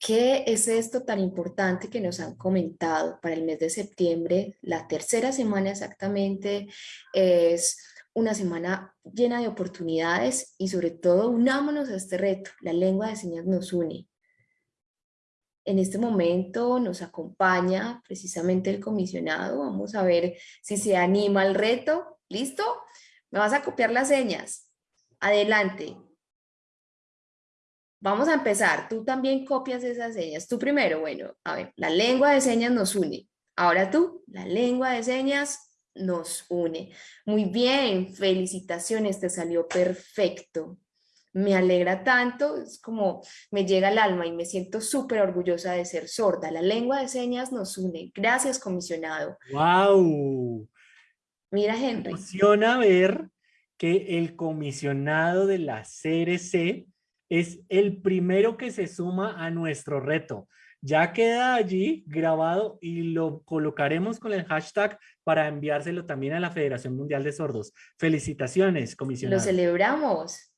¿Qué es esto tan importante que nos han comentado para el mes de septiembre? La tercera semana exactamente es una semana llena de oportunidades y sobre todo unámonos a este reto. La lengua de señas nos une. En este momento nos acompaña precisamente el comisionado. Vamos a ver si se anima al reto. ¿Listo? Me vas a copiar las señas. Adelante. Vamos a empezar. Tú también copias esas señas. Tú primero, bueno, a ver, la lengua de señas nos une. Ahora tú, la lengua de señas nos une. Muy bien, felicitaciones, te salió perfecto. Me alegra tanto, es como me llega al alma y me siento súper orgullosa de ser sorda. La lengua de señas nos une. Gracias, comisionado. ¡Wow! Mira, Henry. Me emociona ver que el comisionado de la CRC es el primero que se suma a nuestro reto. Ya queda allí grabado y lo colocaremos con el hashtag para enviárselo también a la Federación Mundial de Sordos. Felicitaciones, comisionado. Lo celebramos.